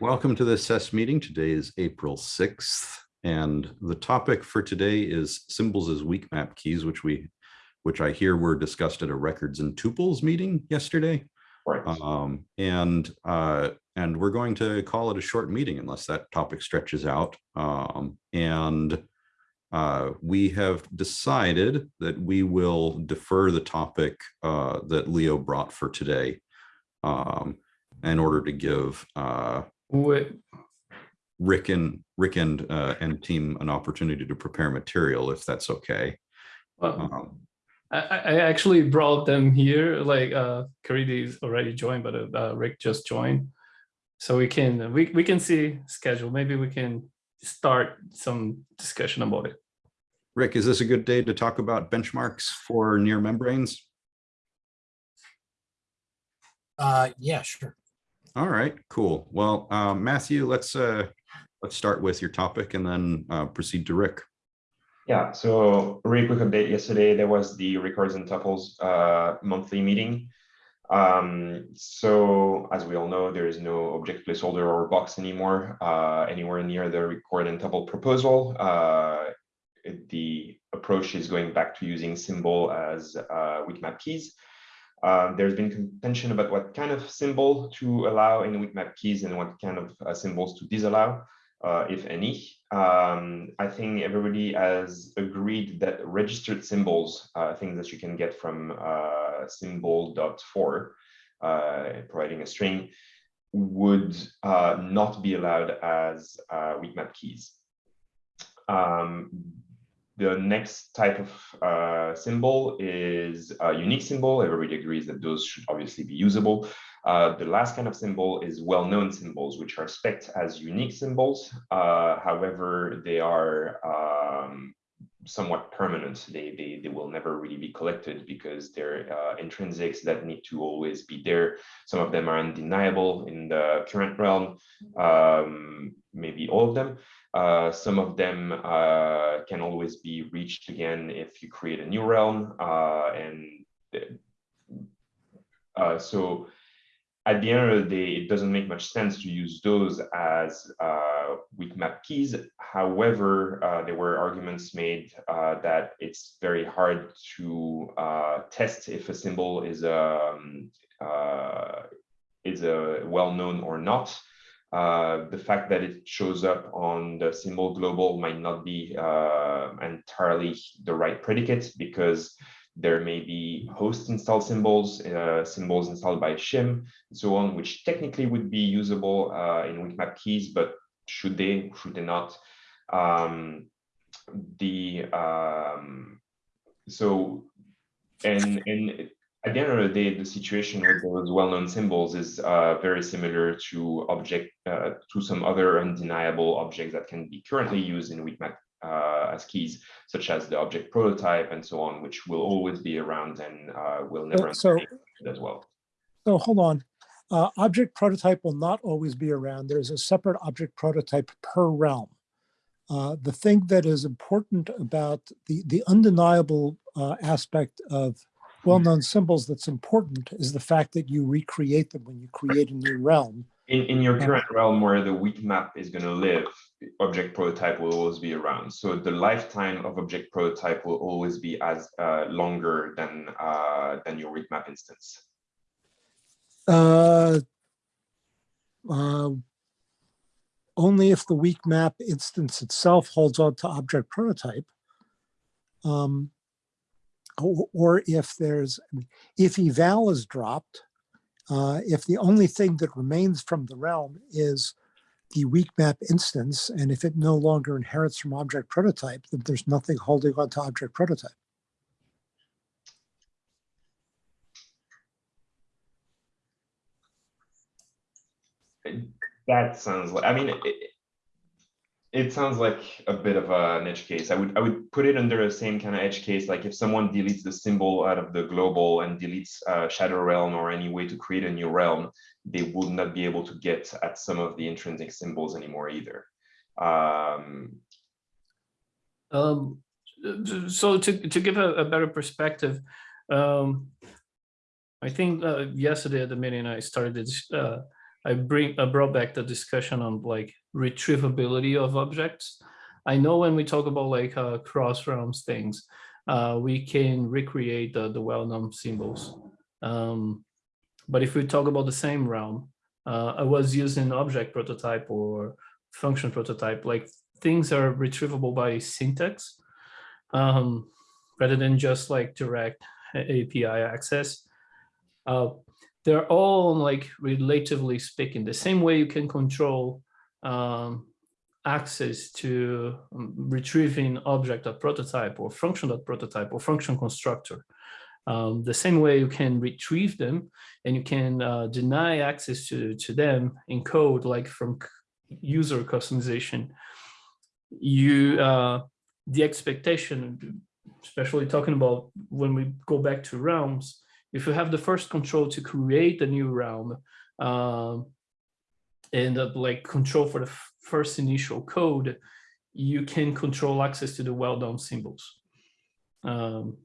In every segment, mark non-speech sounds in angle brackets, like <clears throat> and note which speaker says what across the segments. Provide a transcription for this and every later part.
Speaker 1: Welcome to the SES meeting. Today is April 6th, and the topic for today is symbols as weak map keys, which we, which I hear were discussed at a records and tuples meeting yesterday.
Speaker 2: Right.
Speaker 1: Um, and uh, and we're going to call it a short meeting unless that topic stretches out. Um, and uh, we have decided that we will defer the topic uh, that Leo brought for today um, in order to give uh,
Speaker 3: Wait,
Speaker 1: Rick and Rick and uh, and team an opportunity to prepare material if that's okay.
Speaker 3: well,
Speaker 1: Um,
Speaker 3: I, I I actually brought them here, like, uh, Caridy's already joined, but uh, Rick just joined. So we can, we, we can see schedule, maybe we can start some discussion about it.
Speaker 1: Rick, is this a good day to talk about benchmarks for near membranes?
Speaker 4: Uh, yeah, sure.
Speaker 1: All right, cool. Well, uh, Matthew, let's uh, let's start with your topic and then uh, proceed to Rick.
Speaker 2: Yeah, so really quick update. Yesterday, there was the Records and Tuples uh, monthly meeting. Um, so as we all know, there is no object placeholder or box anymore uh, anywhere near the record and tuple proposal. Uh, the approach is going back to using symbol as uh, weak map keys. Uh, there's been contention about what kind of symbol to allow in weak map keys and what kind of uh, symbols to disallow, uh, if any. Um, I think everybody has agreed that registered symbols, uh, things that you can get from uh, symbol.for, uh, providing a string, would uh, not be allowed as uh, weak map keys. Um, the next type of uh, symbol is a unique symbol. Everybody agrees that those should obviously be usable. Uh, the last kind of symbol is well-known symbols, which are spec'd as unique symbols. Uh, however, they are um, somewhat permanent. They, they, they will never really be collected because they're uh, intrinsics that need to always be there. Some of them are undeniable in the current realm, um, maybe all of them. Uh, some of them uh, can always be reached again if you create a new realm. Uh, and uh, so at the end of the day, it doesn't make much sense to use those as uh, weak map keys. However, uh, there were arguments made uh, that it's very hard to uh, test if a symbol is um, uh, is a well-known or not. Uh, the fact that it shows up on the symbol global might not be uh, entirely the right predicate because there may be host installed symbols, uh, symbols installed by shim, and so on, which technically would be usable uh, in weakmap keys, but should they, should they not? Um, the um, so and and at the end of the day, the situation with those well-known symbols is uh, very similar to object uh, to some other undeniable objects that can be currently used in weakmap uh, as keys, such as the object prototype and so on, which will always be around and uh, will never
Speaker 4: so-
Speaker 2: as well.
Speaker 4: So hold on. Uh, object prototype will not always be around. There's a separate object prototype per realm. Uh, the thing that is important about the, the undeniable uh, aspect of well-known symbols that's important is the fact that you recreate them when you create a new realm.
Speaker 2: In, in your current realm where the weak map is going to live, object prototype will always be around. So the lifetime of object prototype will always be as uh, longer than uh, than your weak map instance.
Speaker 4: Uh, uh, only if the weak map instance itself holds on to object prototype. Um, or, or if there's, if eval is dropped, uh, if the only thing that remains from the realm is the weak map instance, and if it no longer inherits from object prototype, then there's nothing holding on to object prototype.
Speaker 2: That sounds like, I mean, it, it- sounds like a bit of an edge case. I would, I would put it under the same kind of edge case, like if someone deletes the symbol out of the global and deletes uh, Shadow Realm or any way to create a new realm, they would not be able to get at some of the intrinsic symbols anymore either. Um,
Speaker 3: Um, so to, to give a, a better perspective, um, I think uh, yesterday at the meeting I started this, uh, I bring I brought back the discussion on like retrievability of objects. I know when we talk about like uh, cross realms things, uh, we can recreate the, the well-known symbols. Um, but if we talk about the same realm, uh, I was using object prototype or function prototype, like things are retrievable by syntax um, rather than just like direct API access. Uh, they're all like relatively speaking, the same way you can control um, access to um, retrieving object of prototype or function dot prototype or function constructor. Um, the same way you can retrieve them and you can uh, deny access to, to them in code, like from user customization. You, uh, the expectation, especially talking about when we go back to realms, if you have the first control to create a new realm um, and uh, like control for the first initial code, you can control access to the well-known symbols. Um,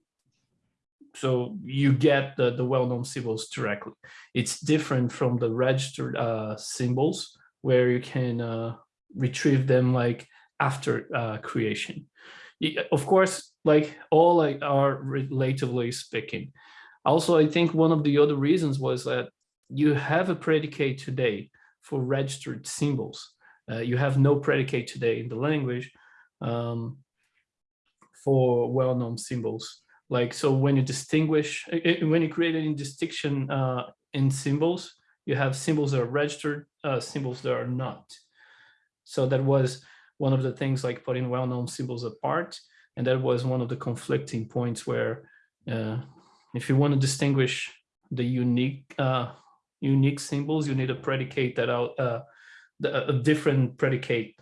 Speaker 3: so you get the, the well-known symbols directly. It's different from the registered uh, symbols where you can uh, retrieve them like after uh, creation. Of course, like all like are relatively speaking. Also, I think one of the other reasons was that you have a predicate today for registered symbols. Uh, you have no predicate today in the language um, for well-known symbols. Like, so when you distinguish, when you create any distinction uh, in symbols, you have symbols that are registered, uh, symbols that are not. So that was one of the things like putting well-known symbols apart. And that was one of the conflicting points where uh, if you want to distinguish the unique uh, unique symbols, you need a predicate that out uh, a different predicate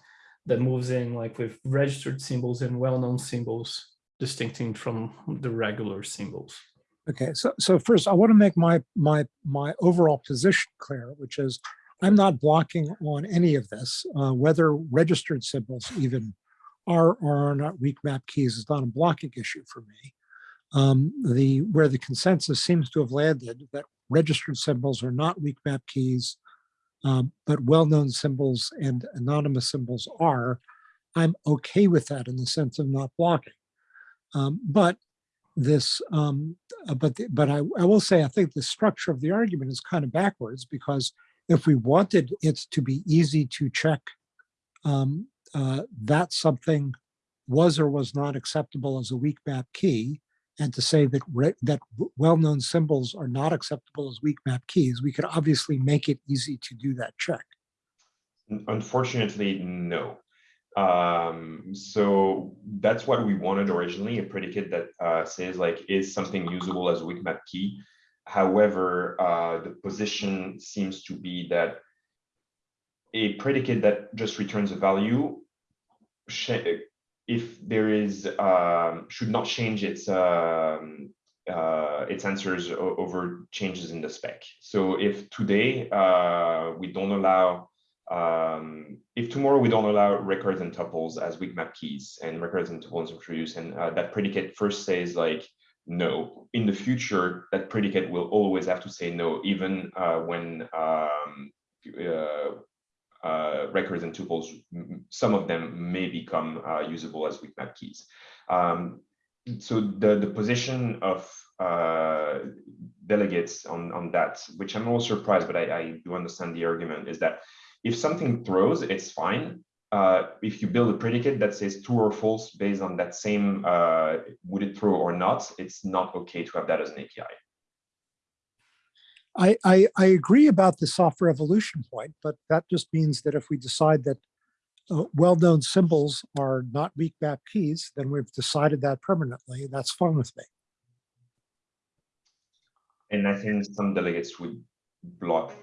Speaker 3: that moves in like with registered symbols and well-known symbols distincting from the regular symbols.
Speaker 4: Okay, so so first I want to make my my my overall position clear, which is I'm not blocking on any of this, uh, whether registered symbols even are or are not weak map keys is not a blocking issue for me. Um, the where the consensus seems to have landed that registered symbols are not weak map keys, um, but well-known symbols and anonymous symbols are, I'm okay with that in the sense of not blocking. Um, but this, um, uh, but the, but I, I will say I think the structure of the argument is kind of backwards because if we wanted it to be easy to check um, uh, that something was or was not acceptable as a weak map key, and to say that that well-known symbols are not acceptable as weak map keys, we could obviously make it easy to do that check.
Speaker 2: Unfortunately, no. Um, so that's what we wanted originally, a predicate that uh, says like, is something usable as weak map key? However, uh, the position seems to be that a predicate that just returns a value if there is um, should not change its um, uh, its answers over changes in the spec. So if today uh, we don't allow um, if tomorrow we don't allow records and tuples as weak map keys and records and tuples introduced and uh, that predicate first says like no in the future that predicate will always have to say no even uh, when um, uh, records and tuples, some of them may become uh, usable as weak map keys. Um, so the, the position of uh, delegates on, on that, which I'm a little surprised, but I, I do understand the argument, is that if something throws, it's fine. Uh, if you build a predicate that says true or false based on that same uh, would it throw or not, it's not okay to have that as an API.
Speaker 4: I, I, I agree about the software evolution point, but that just means that if we decide that uh, well-known symbols are not weak map keys, then we've decided that permanently. and That's fine with me.
Speaker 2: And I think some delegates would block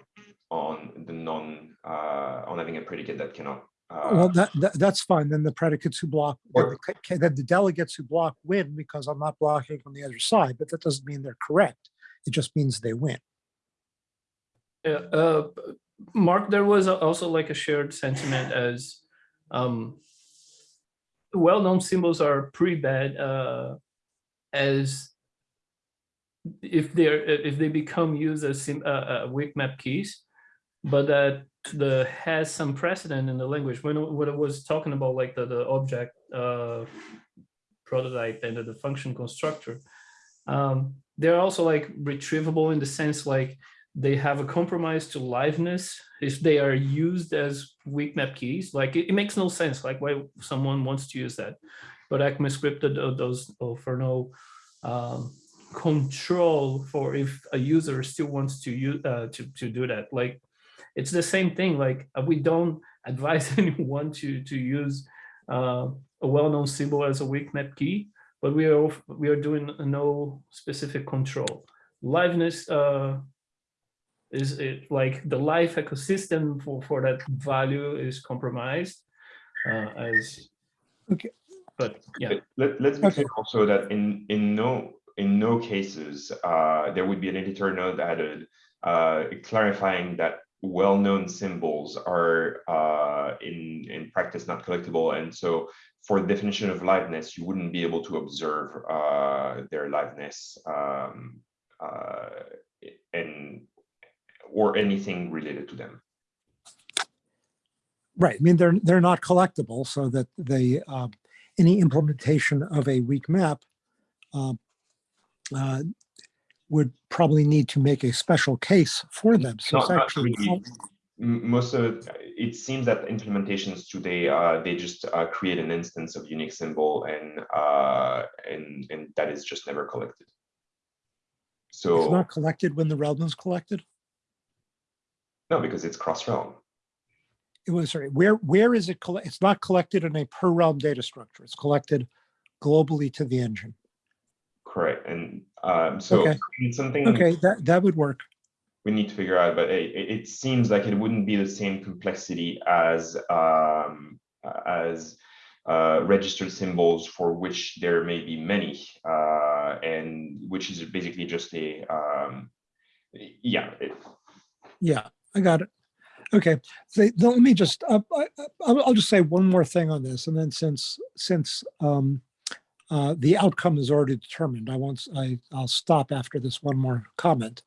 Speaker 2: on the non uh, on having a predicate that cannot. Uh,
Speaker 4: well, that, that, that's fine. Then the predicates who block, the, then the delegates who block win because I'm not blocking on the other side. But that doesn't mean they're correct. It just means they win.
Speaker 3: Uh, Mark, there was also like a shared sentiment as um, well-known symbols are pretty bad uh, as if they're if they become used as sim, uh, uh, weak map keys. but that the has some precedent in the language. When what I was talking about, like the the object uh, prototype and the function constructor, um, they're also like retrievable in the sense like they have a compromise to liveness if they are used as weak map keys. Like it, it makes no sense like why someone wants to use that. But ECMAScript uh, does offer no um, control for if a user still wants to use uh, to, to do that. Like it's the same thing. Like uh, we don't <laughs> advise <laughs> anyone to to use uh, a well-known symbol as a weak map key, but we are we are doing no specific control. Liveness uh, is it like the life ecosystem for for that value is compromised uh, as
Speaker 4: Okay.
Speaker 3: But yeah,
Speaker 2: Let, let's be
Speaker 4: Okay.
Speaker 2: clear also that in, in no, in no cases, uh, there would be an editor node added, uh, clarifying that well-known symbols are, uh, in, in practice not collectible. And so for definition of liveness, you wouldn't be able to observe, uh, their liveness, um, uh, and, or anything related to them.
Speaker 4: Right. I mean, they're, they're not collectible so that they, uh, any implementation of a weak map uh, uh, would probably need to make a special case for them. So
Speaker 2: not
Speaker 4: actually,
Speaker 2: really. Most of, it seems that implementations today, uh, they just, uh, create an instance of unique symbol and, uh, and, and that is just never collected. So it's
Speaker 4: not collected when the realm is collected.
Speaker 2: No, because it's cross-realm.
Speaker 4: It was, sorry, where, where is it? It's not collected in a per realm data structure. It's collected globally to the engine.
Speaker 2: Correct, and, um, so
Speaker 4: Okay.
Speaker 2: something
Speaker 4: Okay, that, that would work.
Speaker 2: we need to figure out, but it, it it seems like it wouldn't be the same complexity as, um, as, uh, registered symbols for which there may be many, uh, and which is basically just a, um, yeah, it-
Speaker 4: Yeah, I got it. Okay, let me just, uh, I, I- I'll, I'll just say one more thing on this, and then since, since um, uh, the outcome is already determined, I won't—I'll stop after this one more comment,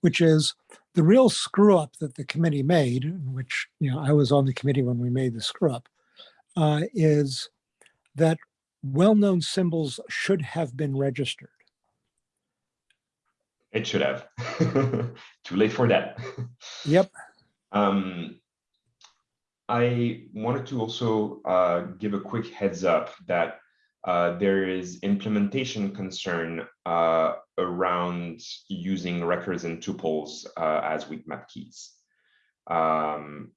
Speaker 4: which is the real screw up that the committee made, which, you know, I was on the committee when we made the screw up, uh, is that well-known symbols should have been registered.
Speaker 2: It should have. <laughs> Too late for that. <laughs>
Speaker 4: Yep,
Speaker 2: Um, I wanted to also uh, give a quick heads up that uh, there is implementation concern uh, around using records and tuples uh, as weak map keys. Um,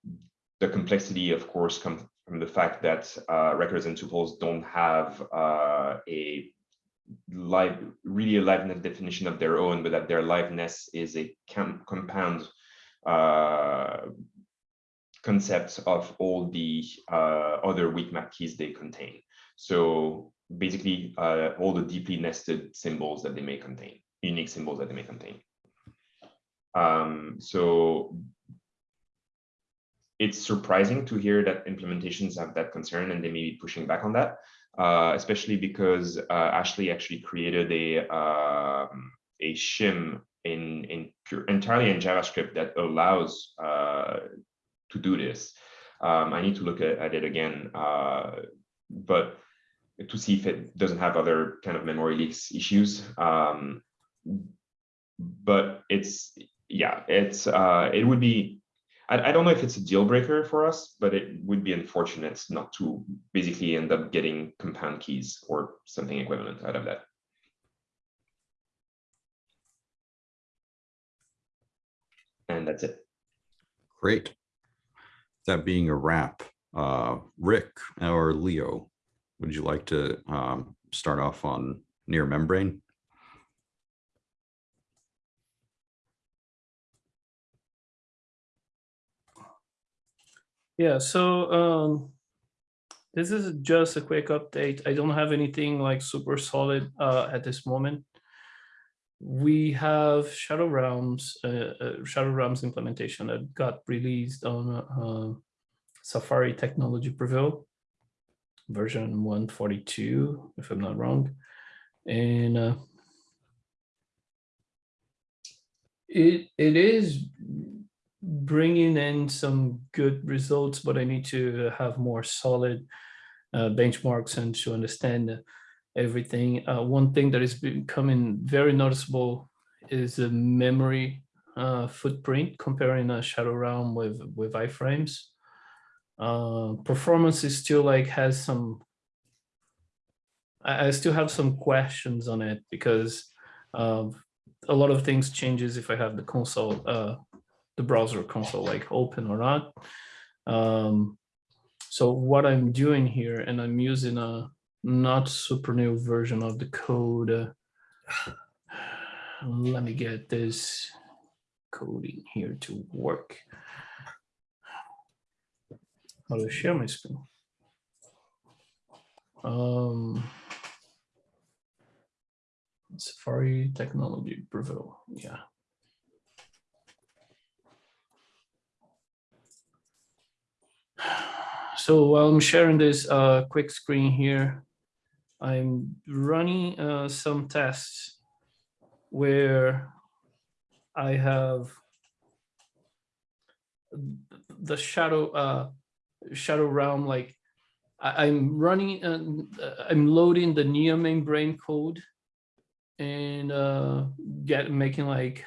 Speaker 2: the complexity, of course, comes from the fact that uh, records and tuples don't have uh, a live, really a liveness definition of their own, but that their liveness is a com- compound uh, concepts of all the uh, other weak map keys they contain. So basically, uh, all the deeply nested symbols that they may contain, unique symbols that they may contain. Um, so it's surprising to hear that implementations have that concern and they may be pushing back on that, uh, especially because uh, Ashley actually created a um, a shim in in entirely in JavaScript that allows uh, to do this. Um, I need to look at, at it again, uh, but to see if it doesn't have other kind of memory leaks issues. Um, but it's yeah, it's uh, it would be. I, I don't know if it's a deal breaker for us, but it would be unfortunate not to basically end up getting compound keys or something equivalent out of that. And that's it.
Speaker 1: Great. That being a wrap, uh, Rick or Leo, would you like to um, start off on near membrane?
Speaker 3: Yeah. So um, this is just a quick update. I don't have anything like super solid uh, at this moment. We have Shadow Realms, uh, uh, Shadow Realms implementation that got released on uh, Safari Technology Preview version 142, if I'm not wrong. And uh, it it is bringing in some good results, but I need to have more solid uh, benchmarks and to understand everything. Uh, one thing that is becoming very noticeable is the memory uh, footprint comparing a Shadow Realm with with iframes. Uh, performance is still like has some. I, I still have some questions on it because uh, a lot of things changes if I have the console, uh, the browser console like open or not. Um, so what I'm doing here, and I'm using a not super new version of the code. <sighs> let me get this coding here to work. How to share my screen? Um, Safari technology Preview, yeah. So while I'm sharing this uh, quick screen here, I'm running uh, some tests where I have the shadow uh, shadow realm like I'm running and uh, I'm loading the near membrane code and uh, get making like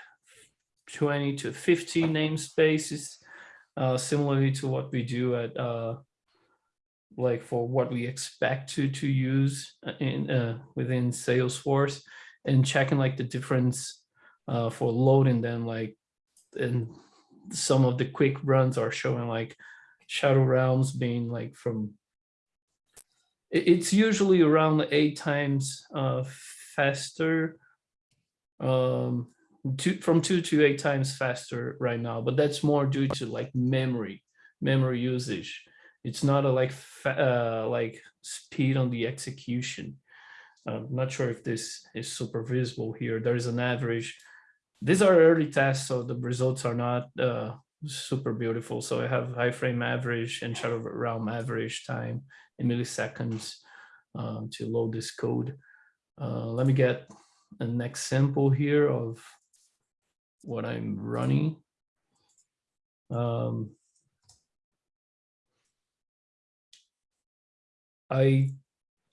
Speaker 3: 20 to 50 namespaces uh, similarly to what we do at uh, like for what we expect to to use in uh, within Salesforce and checking like the difference uh, for loading them like and some of the quick runs are showing like shadow realms being like from it's usually around eight times uh, faster um two from two to eight times faster right now but that's more due to like memory memory usage. It's not a like uh like speed on the execution. I'm not sure if this is super visible here. There is an average these are early tests so the results are not uh super beautiful. So i have iframe average and shadow realm average time in milliseconds um, to load this code. Uh, let me get a next sample here of what I'm running. Um, I,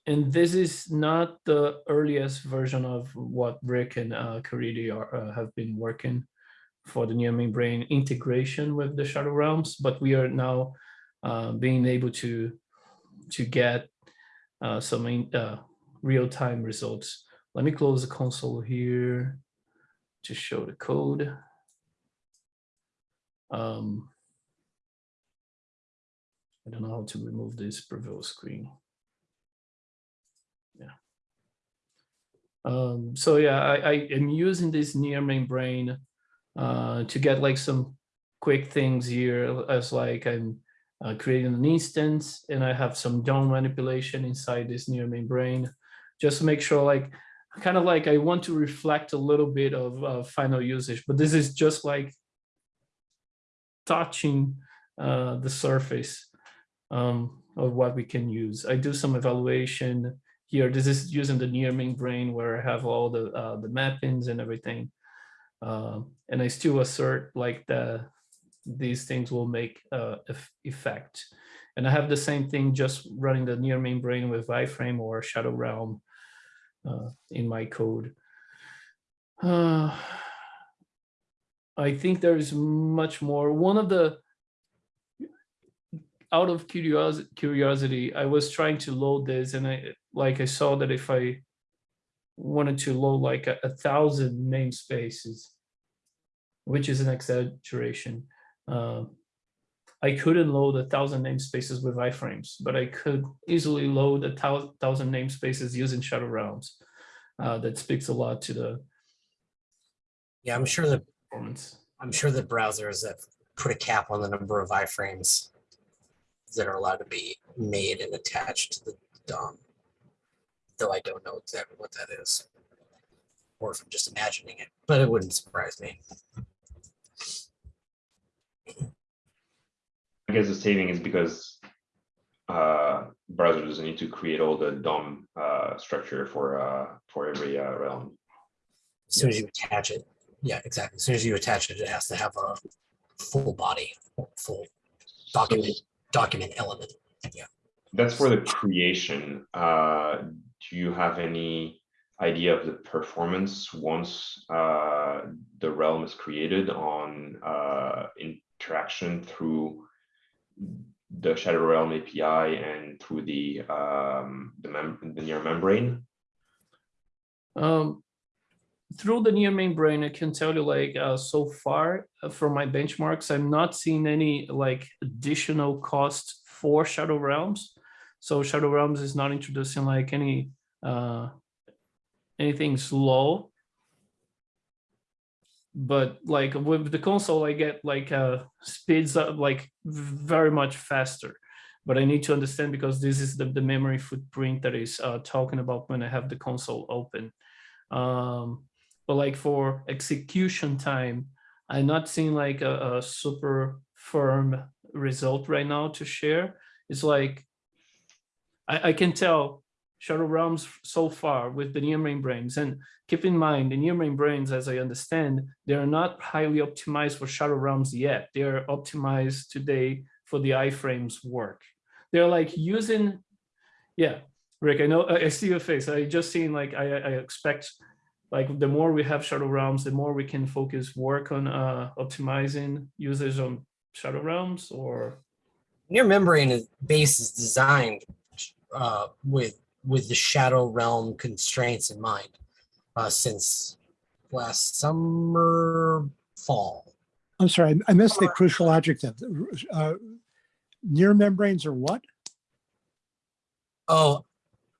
Speaker 3: and this is not the earliest version of what Rick and uh, Caridy are, uh, have been working for the near membrane integration with the Shadow Realms, but we are now uh, being able to to get uh, some in- uh, real-time results. Let me close the console here to show the code. Um, I don't know how to remove this Breville screen. Yeah. Um, so yeah, I, I am using this near membrane uh, to get like some quick things here as like I'm uh, creating an instance and I have some DOM manipulation inside this near membrane just to make sure like kind of like I want to reflect a little bit of uh, final usage, but this is just like touching uh, the surface um, of what we can use. I do some evaluation here. This is using the near membrane where I have all the uh, the mappings and everything. Um, and I still assert like the these things will make uh, effect. And I have the same thing just running the near membrane with iframe or shadow realm uh, in my code. Uh, I think there is much more. One of the, out of curiosity, curiosity, I was trying to load this and I, like I saw that if I wanted to load like a, a thousand namespaces, which is an exaggeration, uh, I couldn't load a thousand namespaces with iframes, but I could easily load a thousand namespaces using Shadow Realms. Uh, that speaks a lot to the
Speaker 5: Yeah, I'm sure that,
Speaker 3: performance.
Speaker 5: I'm sure the browsers have put a cap on the number of iframes that are allowed to be made and attached to the DOM. Though I don't know exactly what that is. Or if I'm just imagining it, but it wouldn't surprise me.
Speaker 2: I guess the saving is because uh, browser doesn't need to create all the DOM uh, structure for uh, for every uh, realm.
Speaker 5: As soon as you attach it, yeah, exactly. As soon as you attach it, it has to have a full body, full document, document element. Yeah.
Speaker 2: That's for the creation. Uh, do you have any idea of the performance once uh, the realm is created on uh, interaction through the Shadow Realm API and through the um, the, mem the near membrane?
Speaker 3: Um, through the near membrane, I can tell you like uh, so far uh, from my benchmarks, I'm not seeing any like additional cost for Shadow Realms. So Shadow Realms is not introducing like any uh, anything slow. But like with the console, I get like uh, speeds up like very much faster. But I need to understand because this is the, the memory footprint that is uh, talking about when I have the console open. Um, but like for execution time, I'm not seeing like a, a super firm result right now to share. It's like I, I can tell Shadow Realms so far with the near membranes. And keep in mind, the near membranes, as I understand, they are not highly optimized for Shadow Realms yet. They are optimized today for the iframes work. They're like using, yeah, Rick, I know, I I see your face. I just seen like, I, I expect like the more we have Shadow Realms, the more we can focus work on uh, optimizing users on Shadow Realms or
Speaker 5: Near membrane is, base is designed uh, with with the shadow realm constraints in mind uh, since last summer fall.
Speaker 4: I'm sorry, I- missed the crucial adjective. Uh, Near membranes are what?
Speaker 5: Oh,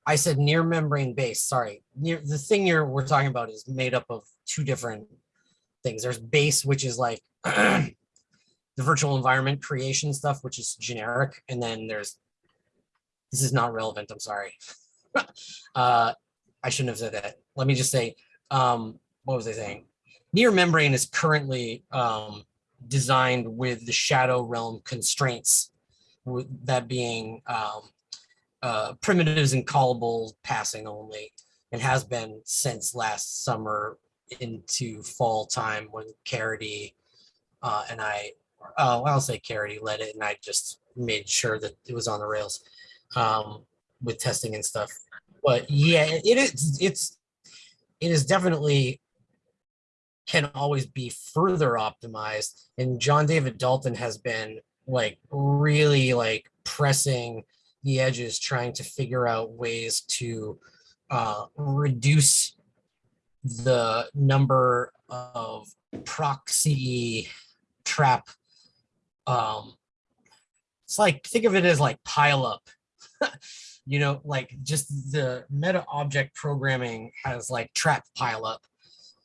Speaker 5: I said near membrane base. Sorry, near the thing you're we're talking about is made up of two different things. There's base, which is like <clears throat> the virtual environment creation stuff, which is generic, and then there's this is not relevant. I'm sorry. <laughs> uh, I shouldn't have said that. Let me just say, um, what was I saying? Near membrane is currently um, designed with the shadow realm constraints, with that being um, uh, primitives and callable passing only, and has been since last summer into fall time when Caridy uh, and I, well, I'll say Caridy led it, and I just made sure that it was on the rails um, with testing and stuff. But yeah, it is. It's it is definitely can always be further optimized. And John David Dalton has been like really like pressing the edges, trying to figure out ways to uh, reduce the number of proxy trap. Um, it's like think of it as like pile up <laughs> you know, like just the meta object programming has like trap pile up,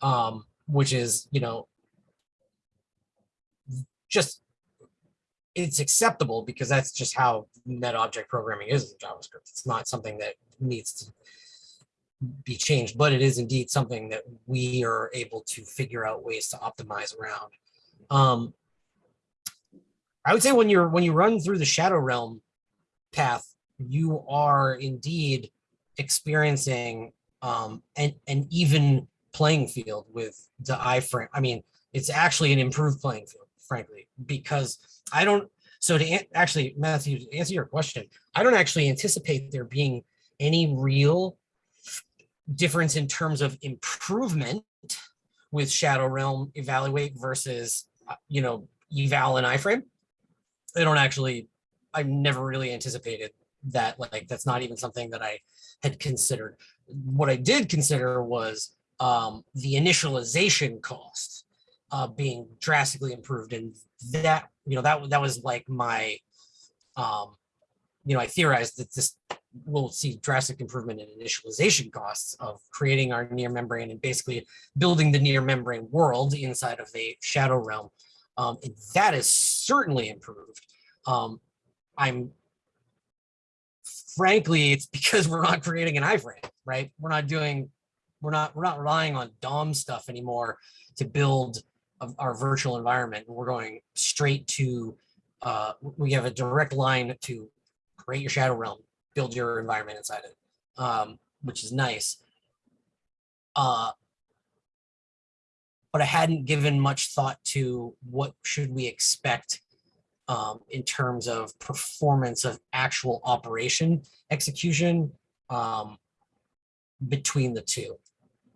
Speaker 5: um, which is, you know, just it's acceptable because that's just how meta object programming is in JavaScript. It's not something that needs to be changed, but it is indeed something that we are able to figure out ways to optimize around. Um, I would say when you're when you run through the shadow realm path, you are indeed experiencing um, an, an even playing field with the iframe. I mean, it's actually an improved playing field, frankly, because I don't. So to actually, Matthew, to answer your question, I don't actually anticipate there being any real difference in terms of improvement with Shadow Realm evaluate versus, uh, you know, eval and iframe. I don't actually, I've never really anticipated that like that's not even something that I had considered. What I did consider was um, the initialization cost uh, being drastically improved, and that you know that that was like my, um, you know, I theorized that this we'll see drastic improvement in initialization costs of creating our near membrane and basically building the near membrane world inside of a shadow realm, um, and that is certainly improved. Um, I'm frankly, it's because we're not creating an iframe, right? We're not doing, we're not, we're not relying on DOM stuff anymore to build of our virtual environment. We're going straight to, uh, we have a direct line to create your shadow realm, build your environment inside it, um, which is nice. Uh, but I hadn't given much thought to what should we expect um, in terms of performance of actual operation execution um, between the two.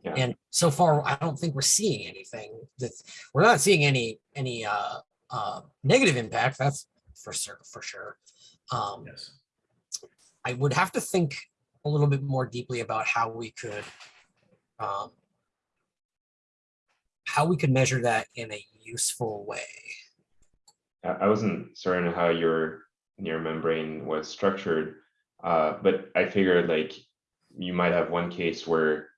Speaker 2: Yeah.
Speaker 5: And so far, I don't think we're seeing anything that we're not seeing any any uh, uh, negative impact. That's for sure. For sure. Um,
Speaker 3: Yes.
Speaker 5: I would have to think a little bit more deeply about how we could um, how we could measure that in a useful way.
Speaker 2: I wasn't certain how your near membrane was structured, uh, but I figured like you might have one case where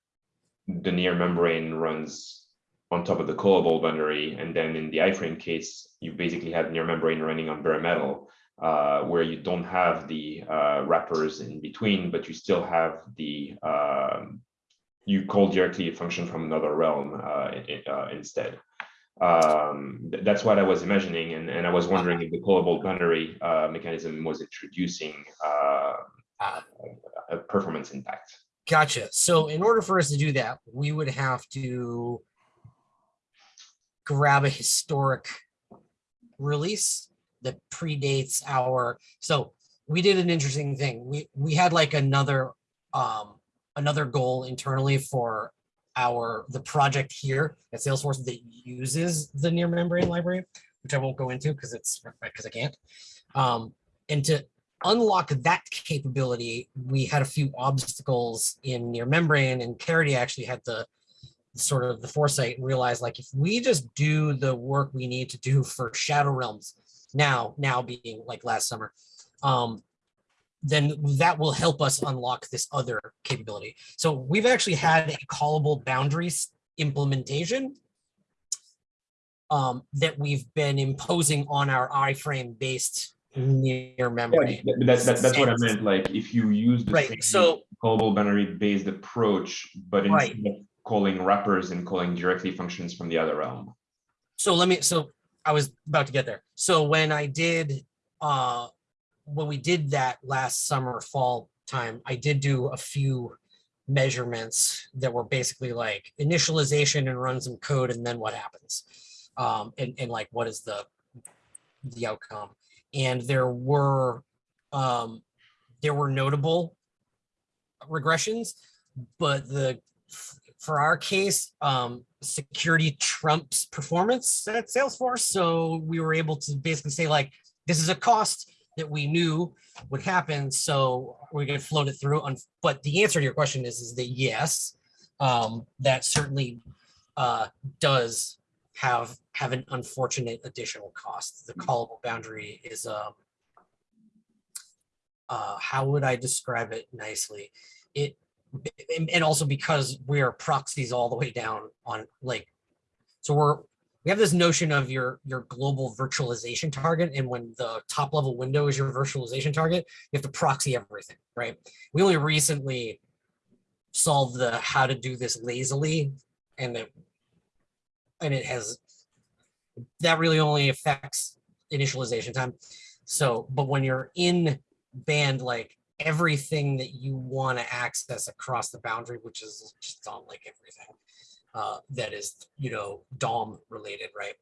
Speaker 2: the near membrane runs on top of the callable boundary, and then in the iframe case, you basically have near membrane running on bare metal, uh, where you don't have the uh, wrappers in between, but you still have the um, you call directly a function from another realm uh, uh, instead um th- that's what i was imagining and and i was wondering if the callable boundary uh mechanism was introducing uh
Speaker 5: Uh,
Speaker 2: a performance impact
Speaker 5: Gotcha. So in order for us to do that, we would have to grab a historic release that predates our, so we did an interesting thing. We, we had like another, um, another goal internally for our, the project here at Salesforce that uses the near membrane library, which I won't go into because it's, because I can't. Um, and to unlock that capability, we had a few obstacles in near membrane and Caridy actually had the sort of the foresight and realized like if we just do the work we need to do for Shadow Realms now, now being like last summer, um, then that will help us unlock this other capability. So we've actually had a callable boundaries implementation um, that we've been imposing on our iframe based near membrane.
Speaker 2: Th- that's that, that's what i meant like if you use the
Speaker 5: Right,
Speaker 2: same
Speaker 5: so
Speaker 2: callable boundary based approach but
Speaker 5: Right.
Speaker 2: instead of calling wrappers and calling directly functions from the other realm
Speaker 5: so let me, so I was about to get there. So when I did, uh, when we did that last summer, fall time, I did do a few measurements that were basically like initialization and run some code and then what happens. Um, and, and like, what is the, the outcome? And there were, um, there were notable regressions, but the, for our case, um, security trumps performance at Salesforce. So we were able to basically say like, this is a cost that we knew would happen. So we're going to float it through. But the answer to your question is, is that yes, um, that certainly uh, does have have an unfortunate additional cost. The callable boundary is um, uh, how would I describe it nicely? It and, also because we're proxies all the way down on like, so we're, we have this notion of your, your global virtualization target. And when the top level window is your virtualization target, you have to proxy everything, right? We only recently solved the how to do this lazily and it, and it has, that really only affects initialization time. So, but when you're in band, like everything that you want to access across the boundary, which is just on like everything uh, that is, you know, DOM related, right?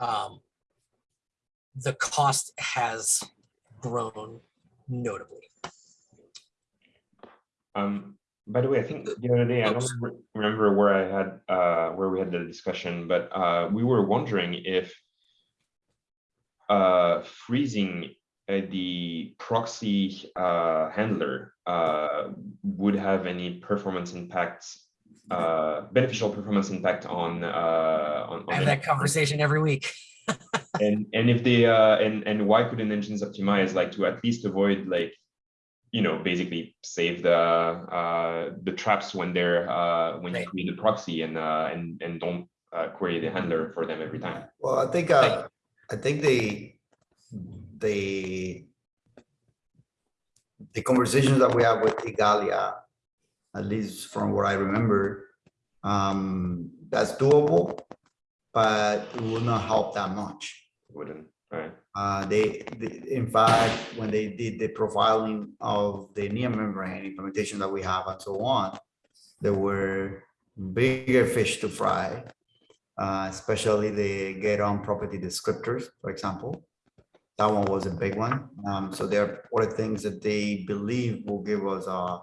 Speaker 5: Um, the cost has grown notably.
Speaker 2: Um, by the way, I think the other day, I don't re- remember where I had, uh, where we had the discussion, but, uh, we were wondering if uh, freezing uh, the proxy, uh, handler, uh, would have any performance impacts, uh, beneficial performance impact on, uh, on.
Speaker 5: I have that conversation every week. <laughs>
Speaker 2: And, and if they, uh, and, and why couldn't engines optimize, like to at least avoid like, you know, basically save the, uh, the traps when they're, uh, when you create the proxy and, uh, and, and don't, uh, query the handler for them every time.
Speaker 6: Well, I think, uh, I think the, the, the conversations that we have with Igalia, at least from what I remember, um, that's doable, but it will not help that much.
Speaker 2: Wouldn't, right?
Speaker 6: Uh, they, they- in fact, when they did the profiling of the near membrane implementation that we have and so on, there were bigger fish to fry uh, especially the getOwnPropertyDescriptors, for example. That one was a big one. Um, so there are other things that they believe will give us a,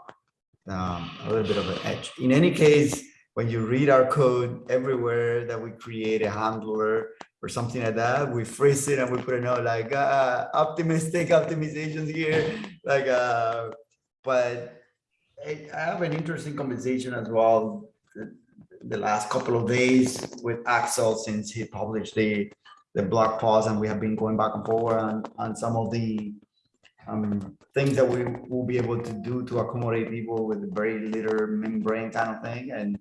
Speaker 6: um, a little bit of an edge. In any case, when you read our code everywhere that we create a handler or something like that, we freeze it and we put a note like uh, optimistic optimizations here, like uh, but I have an interesting conversation as well. the- The last couple of days with Axel since he published the the blog post and we have been going back and forward on on some of the um things that we will be able to do to accommodate people with very little membrane kind of thing. And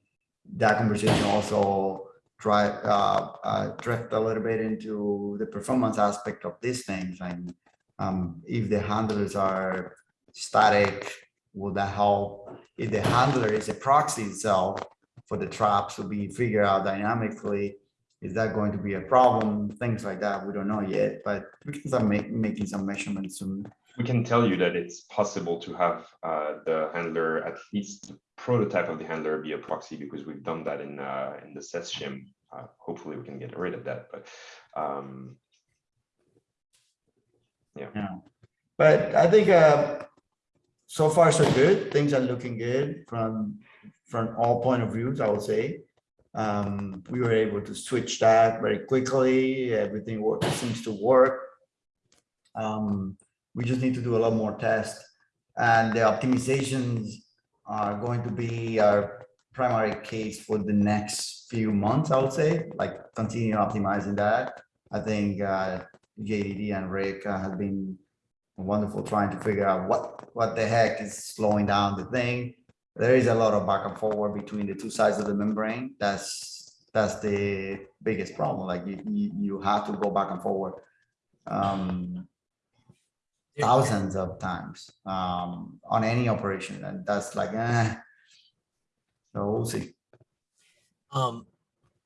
Speaker 6: that conversation also try uh, uh drift a little bit into the performance aspect of these things. And um if the handlers are static will that help? If the handler is a proxy itself for the traps to be figured out dynamically is that going to be a problem? Things like that we don't know yet but we can start make, making some measurements soon
Speaker 2: We can tell you that it's possible to have uh, the handler, at least the prototype of the handler be a proxy because we've done that in uh, in the SES shim. Uh, hopefully we can get rid of that, but um,
Speaker 6: But I think uh, so far so good. Things are looking good from from all point of views, I would say. Um, we were able to switch that very quickly. Everything seems to work. Um, we just need to do a lot more tests. And the optimizations are going to be our primary case for the next few months, I would say, like continue optimizing that. I think uh, JDD and Rick uh, have been wonderful trying to figure out what, what the heck is slowing down the thing. There is a lot of back and forward between the two sides of the membrane. That's, that's the biggest problem. Like you, you, you have to go back and forward. Um, thousands of times, um, on any operation and that's like, eh. So we'll see.
Speaker 5: Um,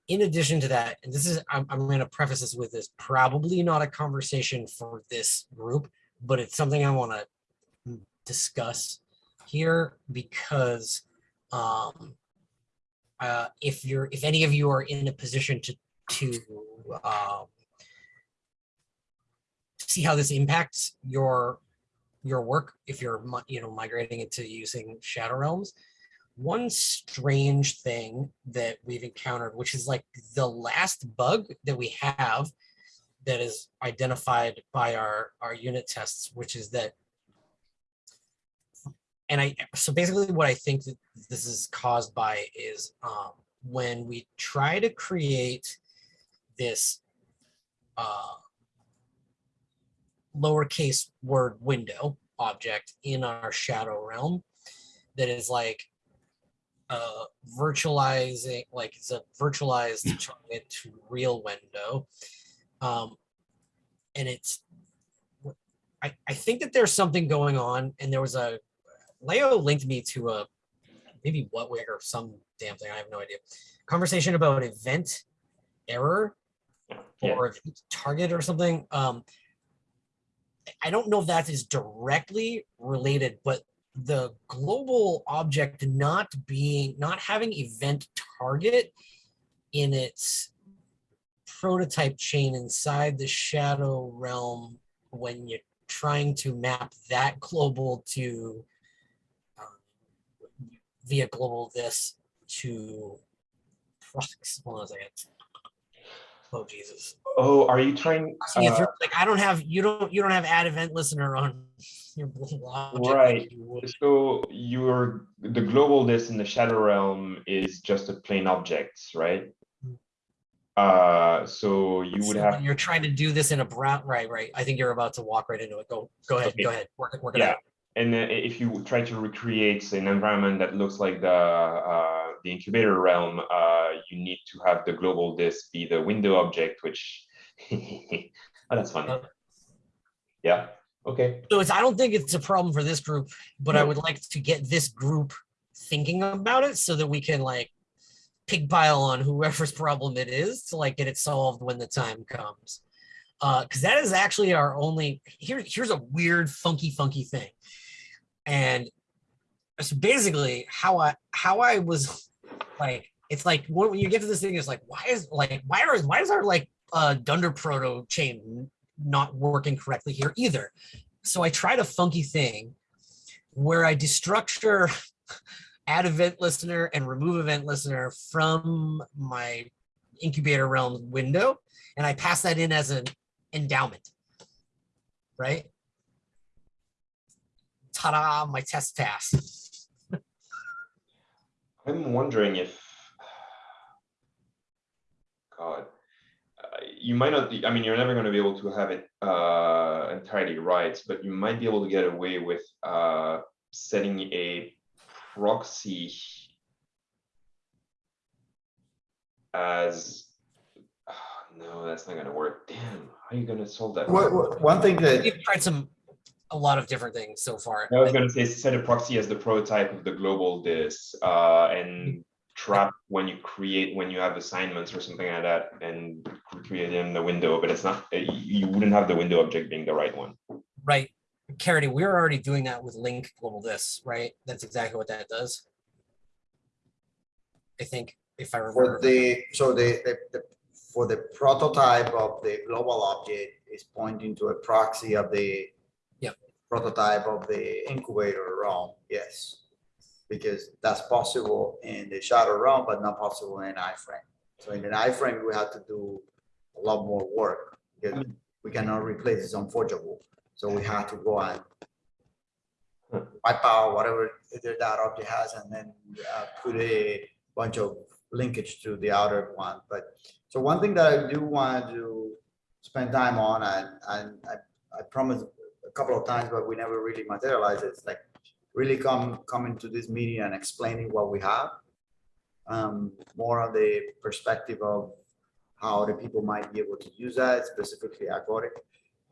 Speaker 5: in addition to that, and this is, I'm, I'm gonna preface this with this, probably not a conversation for this group, but it's something I wanna discuss here because, um, uh, if you're, if any of you are in a position to, to, um, see how this impacts your, your work, if you're, you know, migrating into using Shadow Realms, one strange thing that we've encountered, which is like the last bug that we have that is identified by our, our unit tests, which is that and I, so basically what I think that this is caused by is um, when we try to create this uh, lowercase word window object in our shadow realm that is like uh, virtualizing, like it's a virtualized target to real window. Um, and it's, I, I think that there's something going on and there was a, Leo linked me to a, maybe WHATWG or some damn thing, I have no idea. Conversation about event error
Speaker 2: Yeah.
Speaker 5: or target or something. Um, I don't know if that is directly related, but the global object not being, not having event target in its prototype chain inside the shadow realm when you're trying to map that global to um, via global this to prox- hold on a second. Oh Jesus.
Speaker 2: oh, are you trying? Uh,
Speaker 5: like I don't have you don't you don't have add event listener on <laughs> your like
Speaker 2: Right.
Speaker 5: you.
Speaker 2: So your, the global this in the shadow realm is just a plain object, right? Uh, so you would
Speaker 5: So
Speaker 2: have,
Speaker 5: you're trying to do this in a brown right right i think you're about to walk right into it go go ahead
Speaker 2: Okay.
Speaker 5: go ahead work it work it
Speaker 2: Yeah.
Speaker 5: out
Speaker 2: and if you try to recreate an environment that looks like the, uh, the incubator realm, uh, you need to have the global this be the window object, which, oh, <laughs> that's funny.
Speaker 5: Uh,
Speaker 2: Yeah, okay.
Speaker 5: so it's i don't think it's a problem for this group but i would like to get this group thinking about it so that we can like pig pile on whoever's <laughs> problem it is to like get it solved when the time comes uh because that is actually our only here here's a weird funky funky thing and so basically how i how i was like it's like when you get to this thing, it's like, why is like why are why is our like uh Dunder proto chain not working correctly here either? So I tried a funky thing where I destructure <laughs> add event listener and remove event listener from my incubator realm window, and I pass that in as an endowment. Right? Ta-da, my test pass.
Speaker 2: I'm wondering if. <sighs> God, uh, you might not, I mean, you're never gonna be able to have it uh entirely right, but you might be able to get away with uh setting a proxy. As, ah, <sighs> no, that's not gonna work. Damn, how are you gonna solve that?
Speaker 6: What, what- one thing that,
Speaker 5: You've tried some, a lot of different things so far.
Speaker 2: I was gonna say set a proxy as the prototype of the global this, uh, and trap when you create, when you have assignments or something like that and create in the window, but it's not, uh, you, you wouldn't have the window object being the right one.
Speaker 5: Right. Caridy, we're already doing that with link global this, right? That's exactly what that does. I think if I remember.
Speaker 6: for the, so the, the, the- for the prototype of the global object is pointing to a proxy of the
Speaker 5: Yep.
Speaker 6: Prototype of the incubator realm, yes. Because that's possible in the shadow realm, but not possible in iframe. So in an iframe, we have to do a lot more work because we cannot replace it's unforgeable. So we have to go and wipe out whatever that object has and then uh, put a bunch of linkage to the outer one. But so one thing that I do want to spend time on and, and I, I promised a couple of times, but we never really materialized. It's like really come, coming to this meeting and explaining what we have. Um, more on the perspective of how the people might be able to use that, specifically Agoric.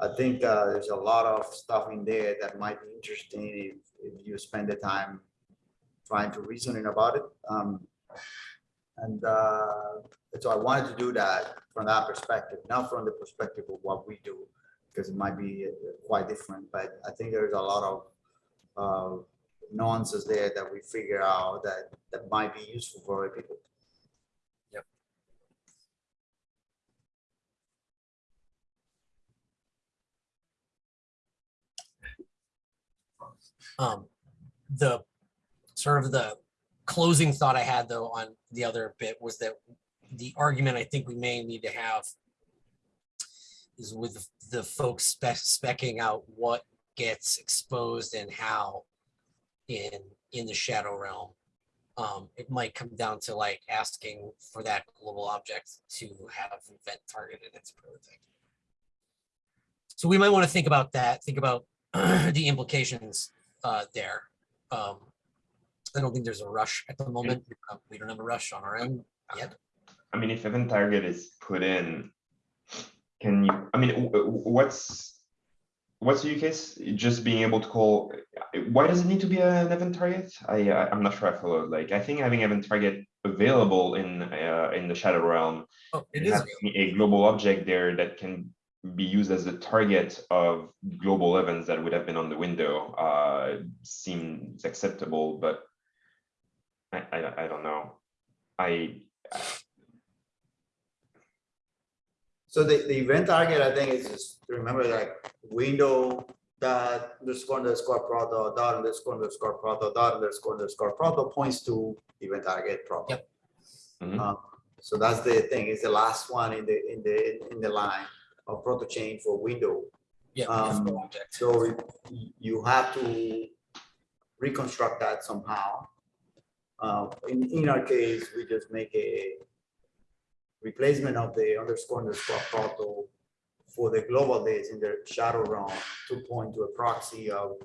Speaker 6: I think uh, there's a lot of stuff in there that might be interesting if, if you spend the time trying to reasoning about it. Um, and uh, so I wanted to do that from that perspective, not from the perspective of what we do, because it might be uh, quite different. But I think there's a lot of uh, nuances there that we figure out that that might be useful for other people.
Speaker 5: Um, the sort of the closing thought I had though on the other bit was that the argument I think we may need to have is with the folks spec specking out what gets exposed and how in in the shadow realm. Um, it might come down to like asking for that global object to have event target in its prototype. So we might want to think about that, think about <clears throat> the implications uh, there. Um, I don't think there's a rush at the moment. We don't have a rush on our end yet.
Speaker 2: I mean, if event target is put in, can you, I mean, what's, what's the use case? Just being able to call, why does it need to be an event target? I, I'm not sure I follow, like, I think having event target available in, uh, in the shadow realm.
Speaker 5: Oh, it is.
Speaker 2: A global object there that can be used as a target of global events that would have been on the window, uh, seems acceptable, but I, I, I don't know. I,
Speaker 6: So the, the event target, I think is just remember like window dot underscore underscore proto dot underscore underscore proto dot underscore underscore proto points to event target proto.
Speaker 5: Yep.
Speaker 2: Mhm.
Speaker 6: Um, So that's the thing, is the last one in the, in the, in the line of proto chain for window.
Speaker 5: Yeah. we have no
Speaker 6: Um. So y- you have to reconstruct that somehow. Uh, in, in our case, we just make a replacement of the underscore underscore proto for the global this in the shadow realm to point to a proxy of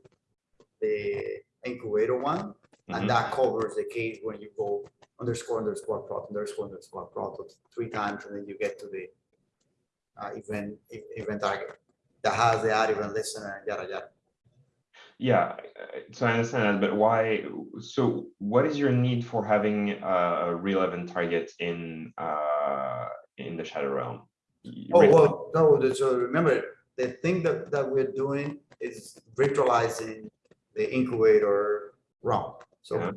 Speaker 6: the incubator one.
Speaker 2: Mhm.
Speaker 6: And that covers the case when you go underscore underscore proto underscore underscore proto three times, and then you get to the uh, event, event target that has the add event listener, yada, yada.
Speaker 2: Yeah, so I understand that, but why, so what is your need for having a real event target in, uh, in the shadow realm?
Speaker 6: Oh, well, no, so remember, the thing that, that we're doing is virtualizing the incubator realm. So
Speaker 2: Yeah.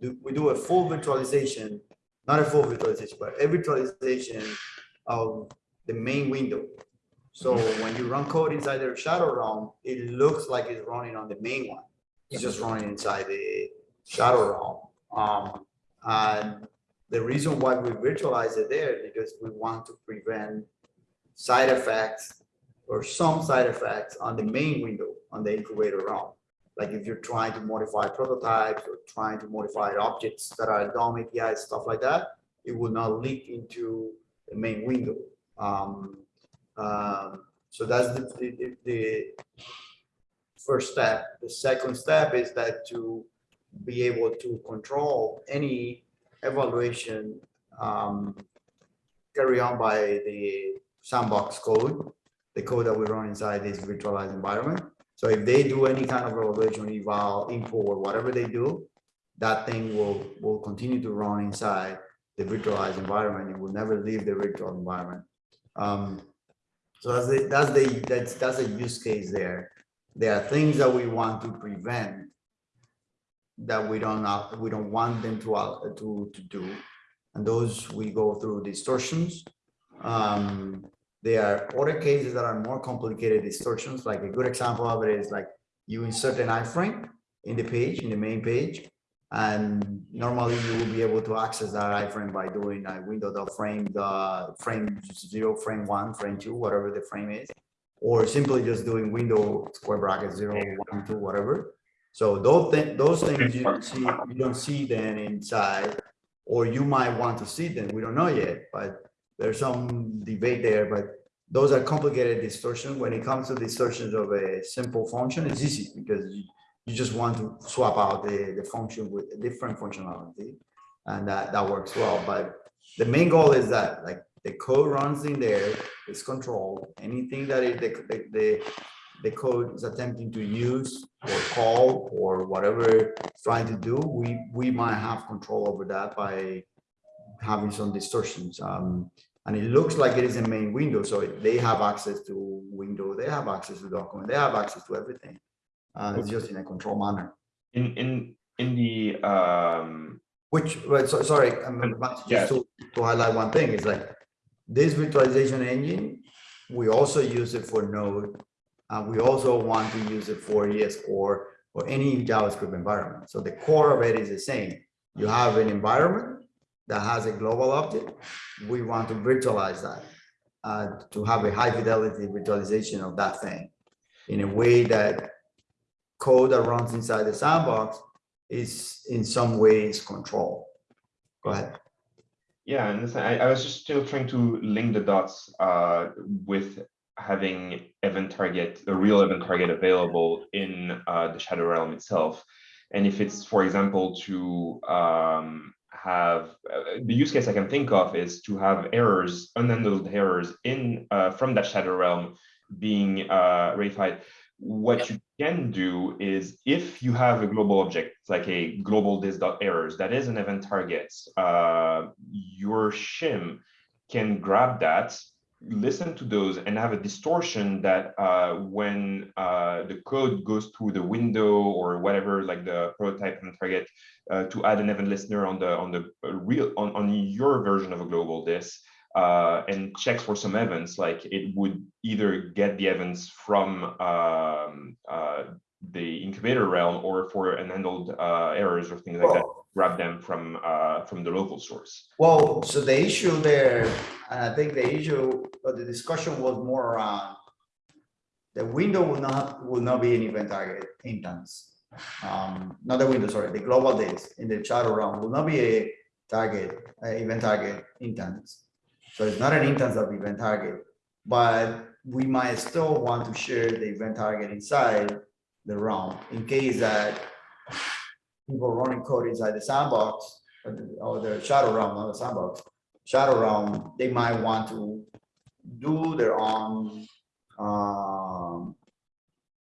Speaker 6: do- we do a full virtualization, not a full virtualization, but a virtualization of the main window. So when you run code inside the shadow realm, it looks like it's running on the main one. It's just running inside the shadow realm. Um, and the reason why we virtualize it there, because we want to prevent side effects or some side effects on the main window on the incubator realm. Like if you're trying to modify prototypes or trying to modify objects that are DOM APIs, stuff like that, it will not leak into the main window. Um, um, so that's the, the, the first step. The second step is that to be able to control any evaluation um, carry on by the sandbox code, the code that we run inside this virtualized environment. So if they do any kind of evaluation, eval, import, or whatever they do, that thing will, will continue to run inside the virtualized environment. It will never leave the virtual environment. Um, so that's the, that's the, that's, that's a use case there. There are things that we want to prevent that we don't, not- we don't want them to, uh, to, to do. And those we go through distortions. Um, there are other cases that are more complicated distortions, like a good example of it is like you insert an iframe in the page, in the main page. And normally you will be able to access that iframe by doing a window dot frame, the frame zero, frame one, frame two, whatever the frame is. Or simply just doing window square bracket zero, one, two, whatever. So those things, those things you don't see, you don't see then inside, or you might want to see them. We don't know yet, but there's some debate there, but those are complicated distortions. When it comes to distortions of a simple function, it's easy because you, just want to swap out the, the function with a different functionality. And that, that works well. But the main goal is that like the code runs in there, it's controlled. Anything that it, the, the, the, the code is attempting to use or call or whatever it's trying to do, we, we might have control over that by having some distortions. Um, and it looks like it is a main window, so they have access to window, they have access to document, they have access to everything. Uh, it's just in a control manner,
Speaker 2: In, in, in the, um,
Speaker 6: which, right, so, sorry, just to, to highlight one thing, is like this virtualization engine, we also use it for Node. And we also want to use it for ES Core or any JavaScript environment. So the core of it is the same. You have an environment that has a global object. We want to virtualize that uh, to have a high fidelity virtualization of that thing in a way that code that runs inside the sandbox is in some ways controlled. Go ahead.
Speaker 2: Yeah, and I, I was just still trying to link the dots uh, with having event target, a real event target available in uh, the shadow realm itself. And if it's, for example, to um, have uh, the use case I can think of is to have errors, unhandled errors in uh, from that shadow realm being uh, ratified. What you can do is if you have a global object, like a global this dot errors, that is an event target, uh, your shim can grab that, listen to those and have a distortion that uh, when uh, the code goes through the window or whatever, like the prototype and target, uh, to add an event listener on the on the real on, on your version of a global this, uh, and checks for some events, like it would either get the events from um, uh, the incubator realm or for unhandled uh, errors or things like that, grab them from uh, from the local source.
Speaker 6: Well, so the issue there, and I think the issue, the discussion was more around the window will not, will not be an event target instance. Um, not the window, sorry, the global this in the shadow realm will not be a target, event target instance. So it's not an instance of event target, but we might still want to share the event target inside the realm in case that people running code inside the sandbox or the, or the shadow realm, not the sandbox, shadow realm, they might want to do their own um,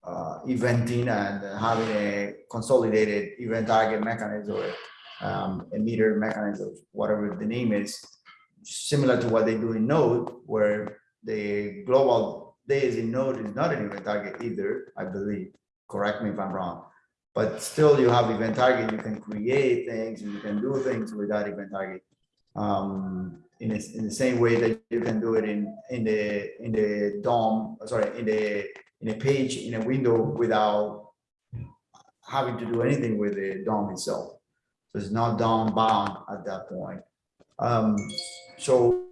Speaker 6: uh, eventing and having a consolidated event target mechanism or um, a meter mechanism, whatever the name is, similar to what they do in Node, where the global this in Node is not an event target either, I believe. Correct me if I'm wrong. But still you have event target, you can create things and you can do things with that event target. Um, in the, in the same way that you can do it in, in the, in the DOM, sorry, in the, in a page, in a window without having to do anything with the DOM itself. So it's not DOM bound at that point. Um, so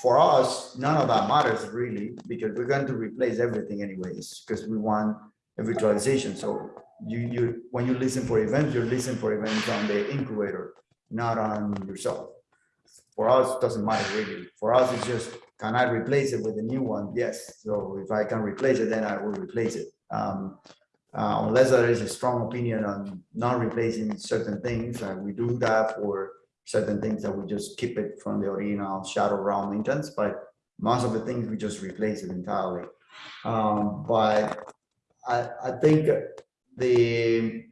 Speaker 6: for us, none of that matters really, because we're going to replace everything anyways, because we want a virtualization. So you, you, when you listen for events, you're listening for events on the incubator, not on yourself. For us, it doesn't matter really. For us, it's just, can I replace it with a new one? Yes. So if I can replace it, then I will replace it. Um, uh, unless there is a strong opinion on not replacing certain things, and we do that for certain things that we just keep it from the original shadow realm instance, but most of the things we just replace it entirely. Um, but I, I think the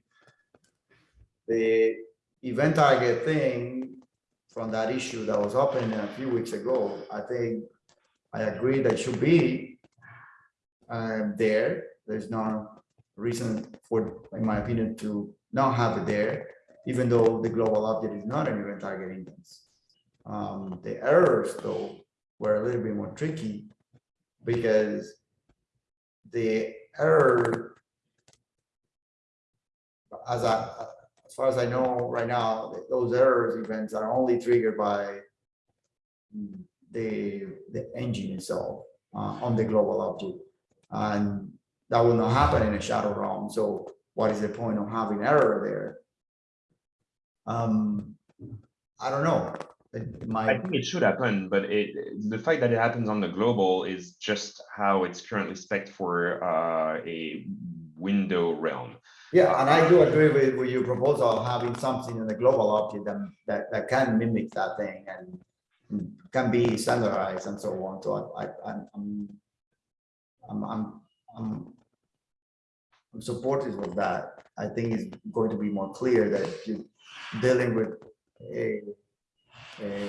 Speaker 6: the event target thing from that issue that was open a few weeks ago, I think I agree that should be uh, there. There's no reason for, in my opinion, to not have it there, even though the global object is not an event target instance. Um, the errors, though, were a little bit more tricky because the error, as I, as far as I know right now, those errors events are only triggered by the, the engine itself uh, on the global object. And that will not happen in a shadow realm. So what is the point of having error there? Um, I don't know. It
Speaker 2: I think it should happen, but it, the fact that it happens on the global is just how it's currently spec for uh, a window realm.
Speaker 6: yeah, and I do agree with, with your proposal of having something in the global object that, that, that can mimic that thing and can be standardized and so on. So I, I, I'm, I'm, I'm, I'm, I'm supportive of that. I think it's going to be more clear that you're dealing with a, a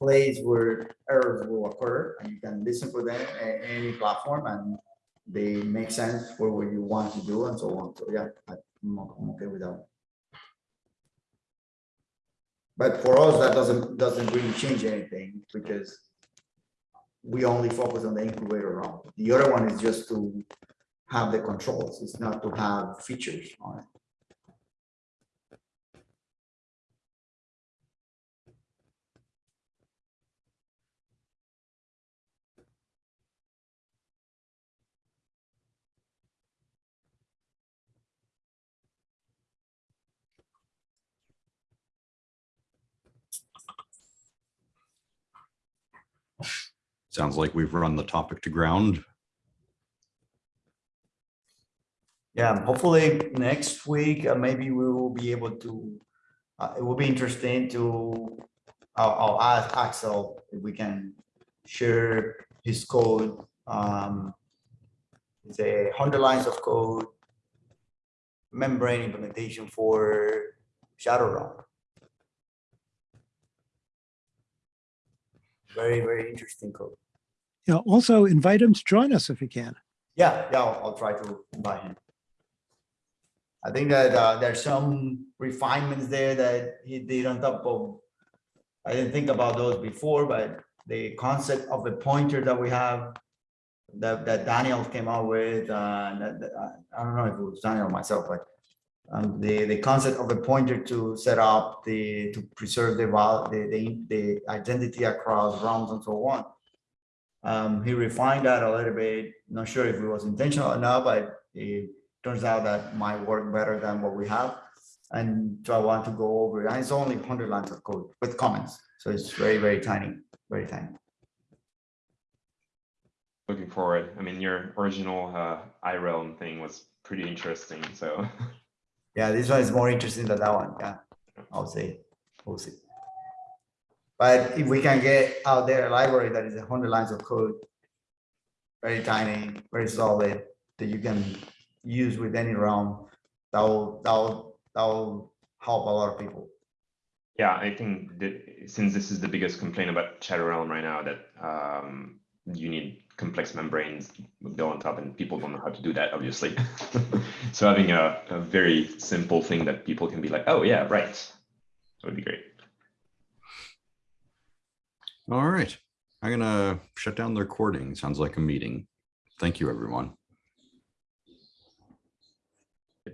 Speaker 6: place where errors will occur and you can listen for them at any platform and they make sense for what you want to do and so on. So yeah, I'm, I'm okay with that. But for us, that doesn't, doesn't really change anything because we only focus on the incubator round. The other one is just to have the controls. It's not to have features on it.
Speaker 1: Sounds like we've run the topic to ground.
Speaker 6: Yeah, hopefully next week, uh, maybe we will be able to, uh, it will be interesting to, I'll, I'll ask Axel if we can share his code. Um, it's a hundred lines of code, membrane implementation for Shadow Realm. Very, very interesting code.
Speaker 4: Yeah, also invite him to join us if he can.
Speaker 6: Yeah, yeah, I'll, I'll try to invite him. I think that uh, there's some refinements there that he did on top of. I didn't think about those before, but the concept of a pointer that we have that, that Daniel came out with, uh, that, that- I don't know if it was Daniel or myself, but um, the, the concept of a pointer to set up the, to preserve the the, the, the identity across realms and so on. Um, he refined that a little bit, not sure if it was intentional or not, but it turns out that might work better than what we have. And so I want to go over, it. and it's only hundred lines of code with comments. So it's very, very tiny, very tiny.
Speaker 2: Looking forward. I mean, your original uh, iRealm thing was pretty interesting. So <laughs>
Speaker 6: Yeah, this one is more interesting than that one. Yeah, I'll say, we'll see. But if we can get out there a library that is a hundred lines of code, very tiny, very solid, that you can use with any realm, that will, that will, that will help a lot of people.
Speaker 2: yeah, I think that since this is the biggest complaint about Shadow Realm right now, that um, you need complex membranes built on top, and people don't know how to do that, obviously. <laughs> so having a, a very simple thing that people can be like, oh yeah, right, that would be great.
Speaker 1: All right. I'm gonna shut down the recording. Sounds like a meeting. Thank you, everyone.